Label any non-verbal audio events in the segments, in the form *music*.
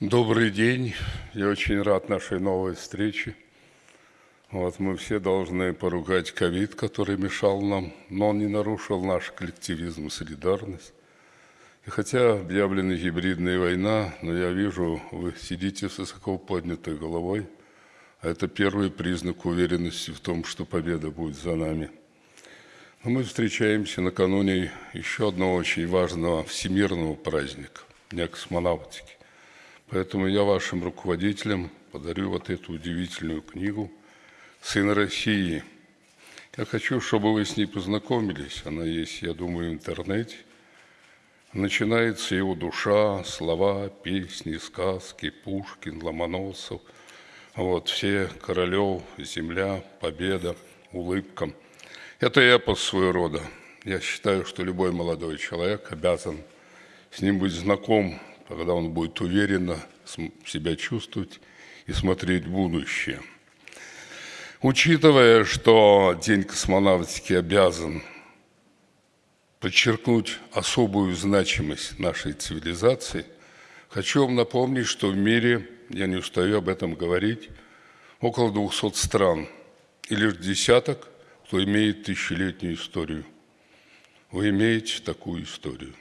Добрый день. Я очень рад нашей новой встрече. Вот мы все должны поругать ковид, который мешал нам, но он не нарушил наш коллективизм и солидарность. И хотя объявлена гибридная война, но я вижу, вы сидите с высоко поднятой головой, а это первый признак уверенности в том, что победа будет за нами. Но мы встречаемся накануне еще одного очень важного всемирного праздника – Дня космонавтики. Поэтому я вашим руководителям подарю вот эту удивительную книгу «Сын России». Я хочу, чтобы вы с ней познакомились. Она есть, я думаю, в интернете. Начинается его душа, слова, песни, сказки, Пушкин, Ломоносов. Вот, все Королев, земля, победа, улыбка. Это эпос своего рода. Я считаю, что любой молодой человек обязан с ним быть знаком когда он будет уверенно себя чувствовать и смотреть будущее. Учитывая, что День космонавтики обязан подчеркнуть особую значимость нашей цивилизации, хочу вам напомнить, что в мире, я не устаю об этом говорить, около 200 стран, и лишь десяток, кто имеет тысячелетнюю историю. Вы имеете такую историю.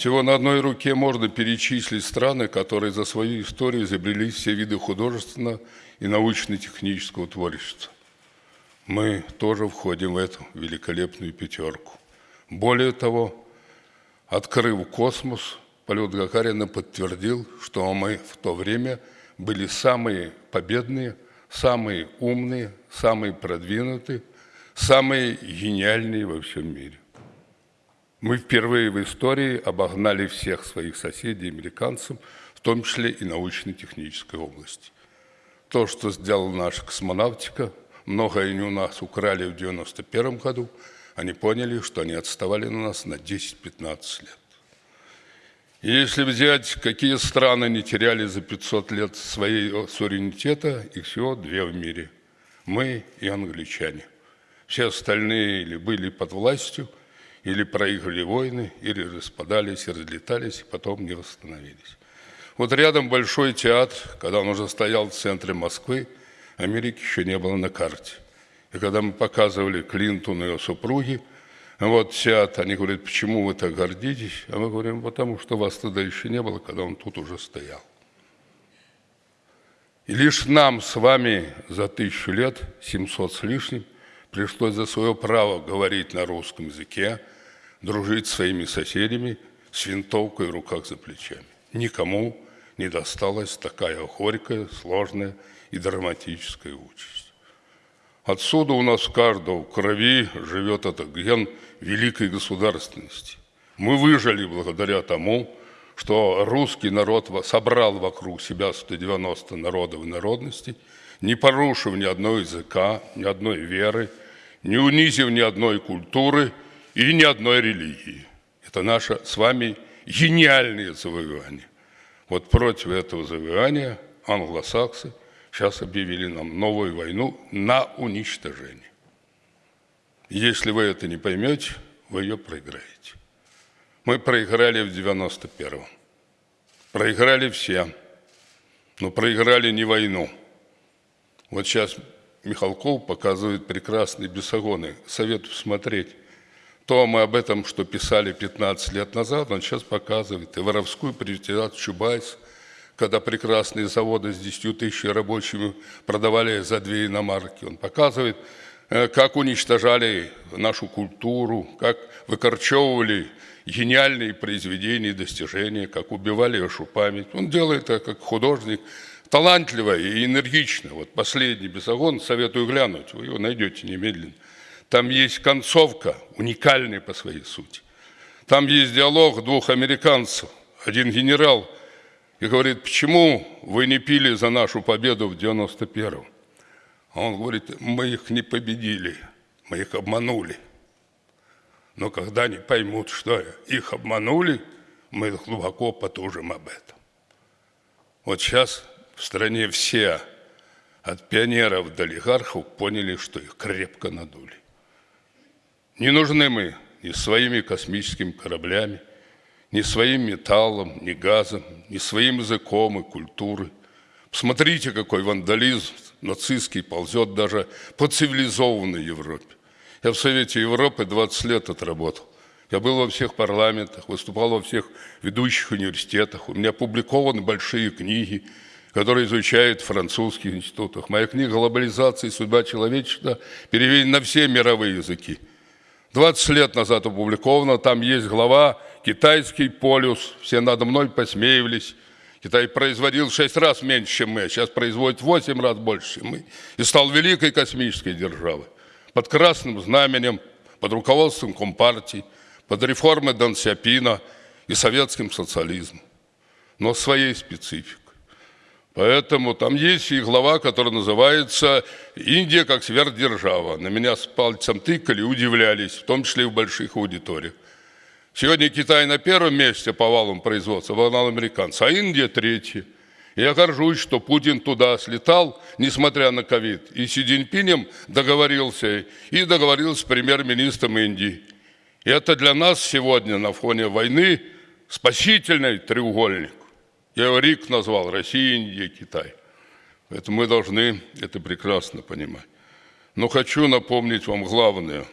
Всего на одной руке можно перечислить страны, которые за свою историю изобрели все виды художественного и научно-технического творчества. Мы тоже входим в эту великолепную пятерку. Более того, открыв космос, полет Гагарина подтвердил, что мы в то время были самые победные, самые умные, самые продвинутые, самые гениальные во всем мире. Мы впервые в истории обогнали всех своих соседей, американцев, в том числе и научно-технической области. То, что сделала наша космонавтика, многое они у нас украли в 1991 году, они поняли, что они отставали на нас на 10-15 лет. Если взять, какие страны не теряли за 500 лет своей суверенитета, их всего две в мире. Мы и англичане. Все остальные или были под властью – или проиграли войны, или распадались и разлетались, и потом не восстановились. Вот рядом большой театр, когда он уже стоял в центре Москвы, Америки еще не было на карте. И когда мы показывали Клинтону и его супруги, вот театр, они говорят, почему вы так гордитесь? А мы говорим, потому что вас тогда еще не было, когда он тут уже стоял. И лишь нам с вами за тысячу лет, 700 с лишним, пришлось за свое право говорить на русском языке, дружить с своими соседями с винтовкой в руках за плечами. Никому не досталась такая горькая, сложная и драматическая участь. Отсюда у нас каждого в крови живет этот ген великой государственности. Мы выжили благодаря тому, что русский народ собрал вокруг себя 190 народов и народностей, не порушив ни одного языка, ни одной веры, не унизив ни одной культуры – и ни одной религии. Это наше с вами гениальное завоевание. Вот против этого завоевания англосаксы сейчас объявили нам новую войну на уничтожение. Если вы это не поймете, вы ее проиграете. Мы проиграли в 91-м. Проиграли все. Но проиграли не войну. Вот сейчас Михалков показывает прекрасные бесогоны. Советую смотреть то мы об этом, что писали 15 лет назад, он сейчас показывает. И воровскую приватизацию Чубайс, когда прекрасные заводы с 10 тысяч рабочими продавали за две иномарки. Он показывает, э, как уничтожали нашу культуру, как выкорчевывали гениальные произведения и достижения, как убивали вашу память. Он делает это как художник, талантливо и энергично. Вот последний безогон, советую глянуть, вы его найдете немедленно. Там есть концовка, уникальная по своей сути. Там есть диалог двух американцев. Один генерал и говорит, почему вы не пили за нашу победу в 91-м? А он говорит, мы их не победили, мы их обманули. Но когда они поймут, что их обманули, мы глубоко потужим об этом. Вот сейчас в стране все, от пионеров до олигархов, поняли, что их крепко надули. Не нужны мы ни своими космическими кораблями, ни своим металлом, ни газом, ни своим языком и культурой. Посмотрите, какой вандализм нацистский ползет даже по цивилизованной Европе. Я в Совете Европы 20 лет отработал. Я был во всех парламентах, выступал во всех ведущих университетах. У меня опубликованы большие книги, которые изучают в французских институтах. Моя книга «Глобализация и судьба человечества» переведена на все мировые языки. 20 лет назад опубликовано, там есть глава «Китайский полюс», все надо мной посмеивались. Китай производил в 6 раз меньше, чем мы, а сейчас производит в 8 раз больше, чем мы. И стал великой космической державой. Под красным знаменем, под руководством Компартии, под реформой Дэн Сяпина и советским социализмом. Но своей спецификой. Поэтому там есть и глава, которая называется «Индия как сверхдержава». На меня с пальцем тыкали, удивлялись, в том числе и в больших аудиториях. Сегодня Китай на первом месте по валам производства, валам американцев, а Индия третья. Я горжусь, что Путин туда слетал, несмотря на ковид, и Си Цзиньпинем договорился, и договорился с премьер-министром Индии. И это для нас сегодня на фоне войны спасительный треугольник. Я его РИК назвал, Россия, Индия, Китай. Поэтому мы должны это прекрасно понимать. Но хочу напомнить вам главное.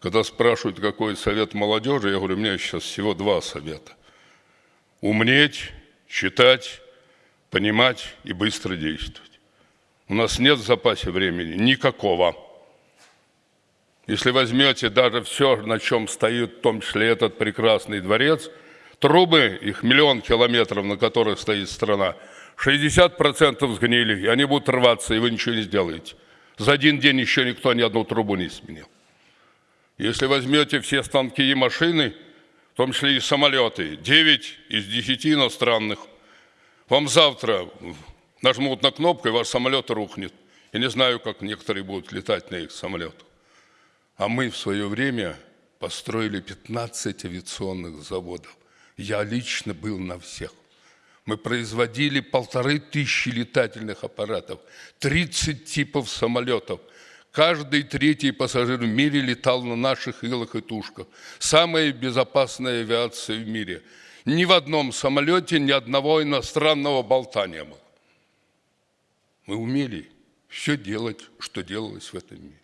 Когда спрашивают, какой совет молодежи, я говорю, у меня сейчас всего два совета. Умнеть, читать, понимать и быстро действовать. У нас нет в запасе времени никакого. Если возьмете даже все, на чем стоит, в том числе этот прекрасный дворец – Трубы, их миллион километров, на которых стоит страна, 60% сгнили, и они будут рваться, и вы ничего не сделаете. За один день еще никто ни одну трубу не сменил. Если возьмете все станки и машины, в том числе и самолеты, 9 из 10 иностранных, вам завтра нажмут на кнопку, и ваш самолет рухнет. Я не знаю, как некоторые будут летать на их самолетах. А мы в свое время построили 15 авиационных заводов. Я лично был на всех. Мы производили полторы тысячи летательных аппаратов, 30 типов самолетов. Каждый третий пассажир в мире летал на наших илах и тушках. Самая безопасная авиация в мире. Ни в одном самолете ни одного иностранного болта не было. Мы умели все делать, что делалось в этом мире.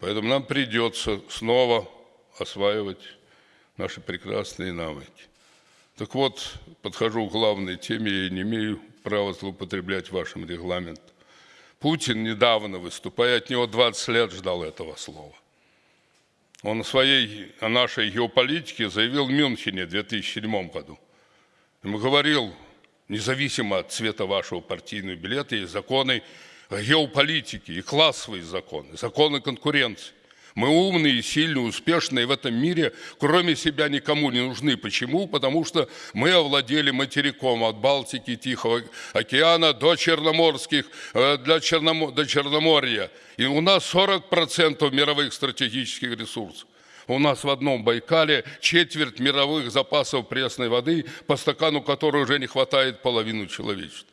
Поэтому нам придется снова осваивать наши прекрасные навыки. Так вот, подхожу к главной теме, я не имею права злоупотреблять вашим регламентом. Путин недавно, выступая от него 20 лет, ждал этого слова. Он о своей, о нашей геополитике заявил в Мюнхене в 2007 году. Ему говорил, независимо от цвета вашего партийного билета, есть законы геополитики и классовые законы, законы конкуренции. Мы умные, сильные, успешные в этом мире, кроме себя никому не нужны. Почему? Потому что мы овладели материком от Балтики, Тихого океана до Черноморских, э, для Черном... до Черноморья. И у нас 40% мировых стратегических ресурсов. У нас в одном Байкале четверть мировых запасов пресной воды, по стакану которой уже не хватает половину человечества.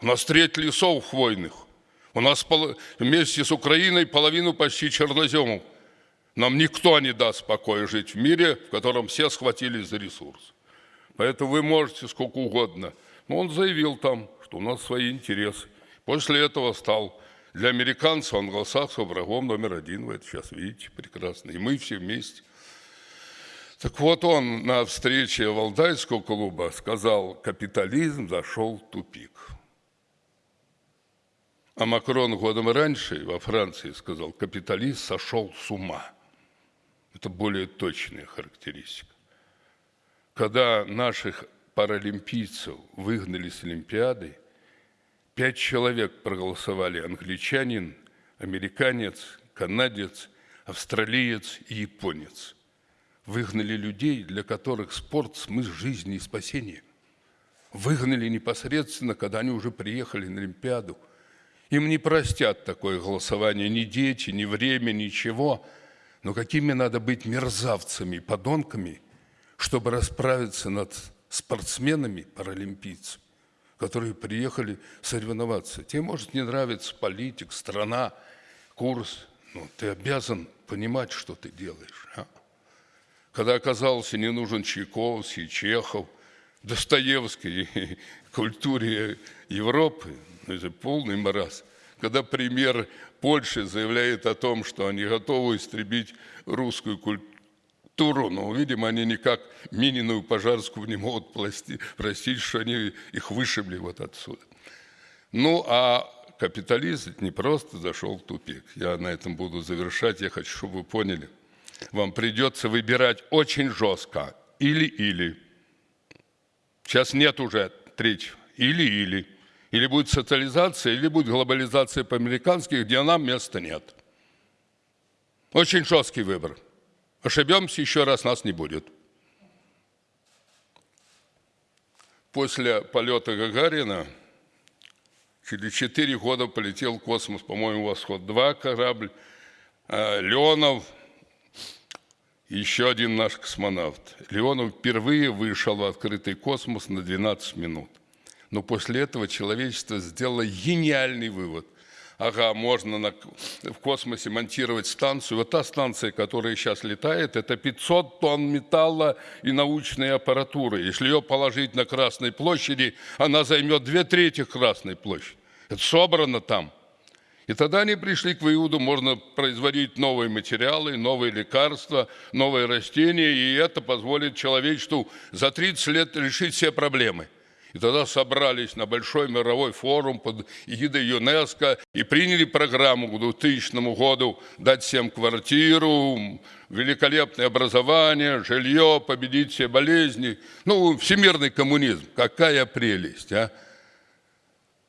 У нас треть лесов хвойных. У нас вместе с Украиной половину почти черноземов. Нам никто не даст покоя жить в мире, в котором все схватились за ресурс. Поэтому вы можете сколько угодно. Но он заявил там, что у нас свои интересы. После этого стал для американцев англосаксов врагом номер один. Вы это сейчас видите прекрасно. И мы все вместе. Так вот он на встрече Валдайского клуба сказал, капитализм зашел в тупик. А Макрон годом раньше во Франции сказал, капиталист сошел с ума. Это более точная характеристика. Когда наших паралимпийцев выгнали с Олимпиады, пять человек проголосовали англичанин, американец, канадец, австралиец и японец. Выгнали людей, для которых спорт – смысл жизни и спасения. Выгнали непосредственно, когда они уже приехали на Олимпиаду – им не простят такое голосование ни дети, ни время, ничего. Но какими надо быть мерзавцами, подонками, чтобы расправиться над спортсменами, паралимпийцами, которые приехали соревноваться. Тебе может не нравиться политик, страна, курс, но ты обязан понимать, что ты делаешь. А? когда оказался не нужен Чайковский, Чехов, Достоевский *laughs* культуре Европы, ну, это полный маразм. Когда премьер Польши заявляет о том, что они готовы истребить русскую культуру, но, видимо, они никак Минину и Пожарскую не могут простить, что они их вышибли вот отсюда. Ну, а капитализм не просто зашел в тупик. Я на этом буду завершать. Я хочу, чтобы вы поняли. Вам придется выбирать очень жестко. Или-или. Сейчас нет уже третьего. Или-или. Или будет социализация, или будет глобализация по-американски, где нам места нет. Очень жесткий выбор. Ошибемся, еще раз нас не будет. После полета Гагарина через четыре года полетел в космос, по-моему, «Восход-2» корабль, а Леонов, еще один наш космонавт. Леонов впервые вышел в открытый космос на 12 минут. Но после этого человечество сделало гениальный вывод. Ага, можно на, в космосе монтировать станцию. Вот та станция, которая сейчас летает, это 500 тонн металла и научной аппаратуры. Если ее положить на Красной площади, она займет две трети Красной площади. Это собрано там. И тогда они пришли к выводу, можно производить новые материалы, новые лекарства, новые растения, и это позволит человечеству за 30 лет решить все проблемы. И тогда собрались на большой мировой форум под эгидой ЮНЕСКО и приняли программу к 2000 году дать всем квартиру, великолепное образование, жилье, победить все болезни. Ну, всемирный коммунизм. Какая прелесть, а!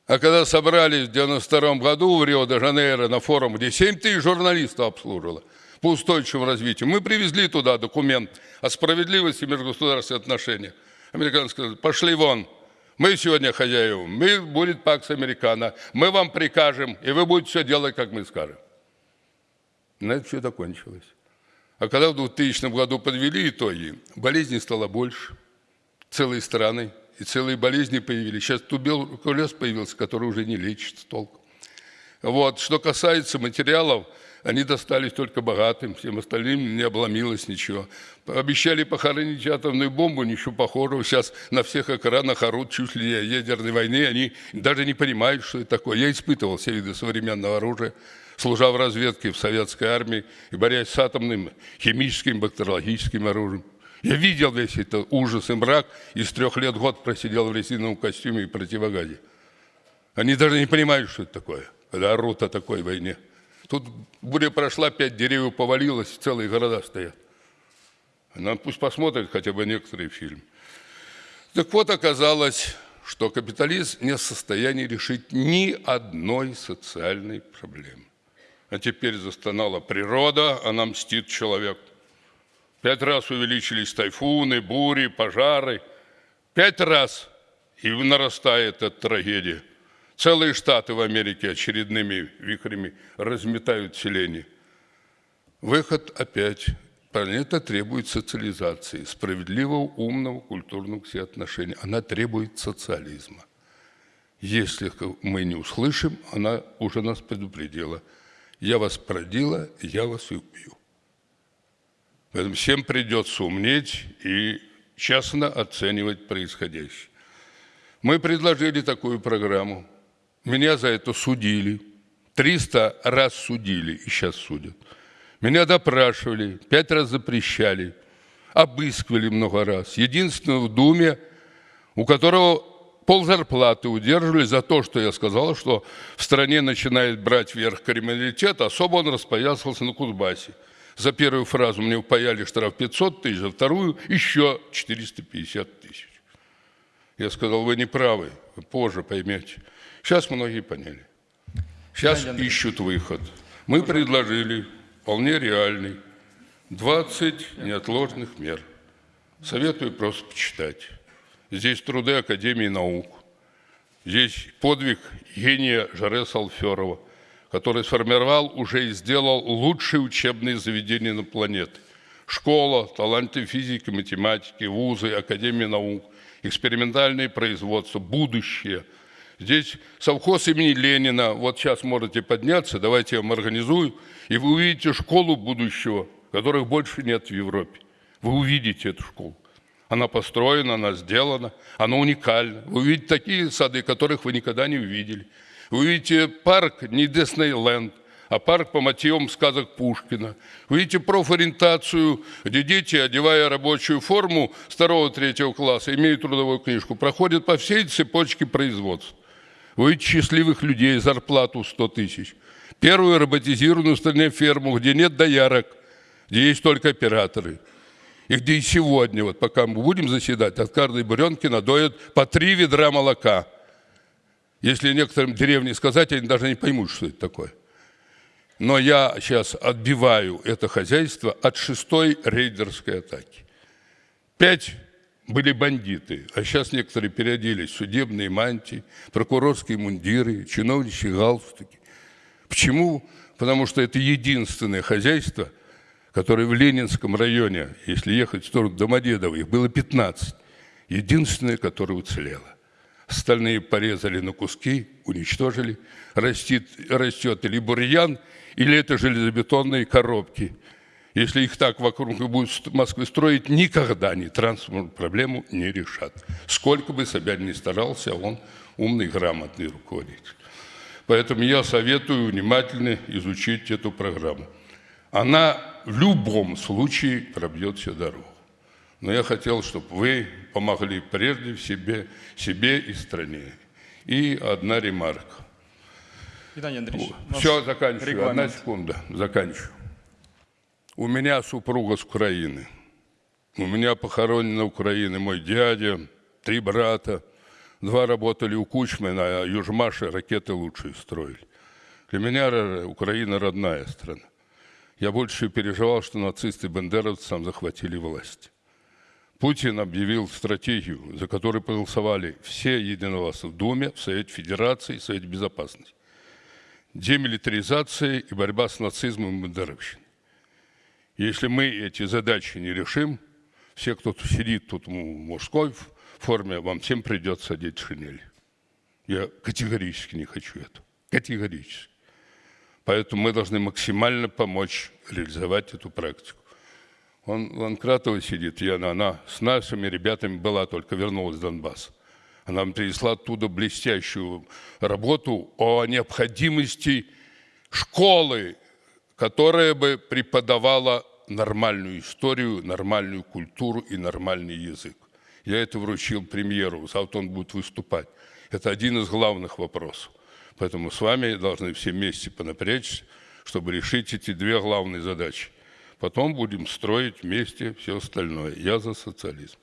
А когда собрались в 92 году в Рио-де-Жанейро на форум, где 7 тысяч журналистов обслужило по устойчивому развитию, мы привезли туда документ о справедливости межгосударственных отношений. Американцы сказали, пошли вон, мы сегодня хозяева, мы будет пакс американо, мы вам прикажем, и вы будете все делать, как мы скажем. На это все закончилось. А когда в 2000 году подвели итоги, болезней стало больше, целые страны, и целые болезни появились. Сейчас туберкулез появился, который уже не лечится толком. Вот. Что касается материалов, они достались только богатым, всем остальным не обломилось ничего. Обещали похоронить атомную бомбу, ничего похожего. Сейчас на всех экранах орут чуть ли не ядерной войны. Они даже не понимают, что это такое. Я испытывал все виды современного оружия, служа в разведке в советской армии и борясь с атомным, химическим, бактериологическим оружием. Я видел весь этот ужас и мрак, и с трех лет год просидел в резиновом костюме и противогазе. Они даже не понимают, что это такое, когда орут о такой войне. Тут буря прошла, пять деревьев повалилось, целые города стоят. Нам пусть посмотрят хотя бы некоторые фильмы. Так вот, оказалось, что капитализм не в состоянии решить ни одной социальной проблемы. А теперь застонала природа, а нам мстит человек. Пять раз увеличились тайфуны, бури, пожары. Пять раз и нарастает эта трагедия. Целые штаты в Америке очередными вихрями разметают селение. Выход опять. Планета требует социализации, справедливого, умного, культурного всеотношения. Она требует социализма. Если мы не услышим, она уже нас предупредила. Я вас продила, я вас и убью. Поэтому всем придется умнеть и честно оценивать происходящее. Мы предложили такую программу. Меня за это судили. 300 раз судили и сейчас судят. Меня допрашивали, пять раз запрещали, обыскивали много раз. Единственное в Думе, у которого пол зарплаты удерживали за то, что я сказал, что в стране начинает брать вверх криминалитет, особо он распоясался на Кузбассе. За первую фразу мне упаяли штраф 500 тысяч, за вторую еще 450 тысяч. Я сказал, вы не правы, вы позже поймете. Сейчас многие поняли. Сейчас ищут выход. Мы предложили вполне реальный 20 неотложных мер. Советую просто почитать. Здесь труды Академии наук. Здесь подвиг гения Жаре Салферова, который сформировал уже и сделал лучшие учебные заведения на планете. Школа, таланты физики, математики, вузы, Академия наук, экспериментальное производство, будущее – Здесь совхоз имени Ленина, вот сейчас можете подняться, давайте я вам организую, и вы увидите школу будущего, которых больше нет в Европе. Вы увидите эту школу. Она построена, она сделана, она уникальна. Вы увидите такие сады, которых вы никогда не увидели. Вы увидите парк не Диснейленд, а парк по мотивам сказок Пушкина. Вы видите профориентацию, где дети, одевая рабочую форму второго-третьего класса, имеют трудовую книжку, проходят по всей цепочке производства. Вы видите счастливых людей, зарплату 100 тысяч. Первую роботизированную стране ферму, где нет доярок, где есть только операторы. И где и сегодня, вот пока мы будем заседать, от каждой буренки надоят по три ведра молока. Если некоторым деревне сказать, они даже не поймут, что это такое. Но я сейчас отбиваю это хозяйство от шестой рейдерской атаки. Пять были бандиты, а сейчас некоторые переоделись в судебные мантии, прокурорские мундиры, чиновничьи галстуки. Почему? Потому что это единственное хозяйство, которое в Ленинском районе, если ехать в сторону Домодедово, их было 15, единственное, которое уцелело. Остальные порезали на куски, уничтожили. Растет, растет или бурьян, или это железобетонные коробки. Если их так вокруг будут Москвы строить, никогда они транспортную проблему не решат. Сколько бы Собянин ни старался, он умный, грамотный руководитель. Поэтому я советую внимательно изучить эту программу. Она в любом случае пробьет все дорогу. Но я хотел, чтобы вы помогли прежде себе, себе и стране. И одна ремарка. Виталий Андреевич, Все, заканчиваю. регламент. Одна секунда, заканчиваю. У меня супруга с Украины. У меня похоронен на Украине мой дядя, три брата. Два работали у Кучмана, а Южмаши ракеты лучшие строили. Для меня Украина родная страна. Я больше переживал, что нацисты и бандеровцы там захватили власть. Путин объявил стратегию, за которую проголосовали все единогласно в Думе, в Совете Федерации, в Совете Безопасности. Демилитаризация и борьба с нацизмом и бандеровщиной. Если мы эти задачи не решим, все, кто тут сидит тут в мужской форме, вам всем придется одеть шинель. Я категорически не хочу это. Категорически. Поэтому мы должны максимально помочь реализовать эту практику. Он, Ланкратова сидит, и она, она с нашими ребятами была, только вернулась с Донбасса. Она нам принесла оттуда блестящую работу о необходимости школы, которая бы преподавала нормальную историю, нормальную культуру и нормальный язык. Я это вручил премьеру, завтра он будет выступать. Это один из главных вопросов. Поэтому с вами должны все вместе понапрячься, чтобы решить эти две главные задачи. Потом будем строить вместе все остальное. Я за социализм.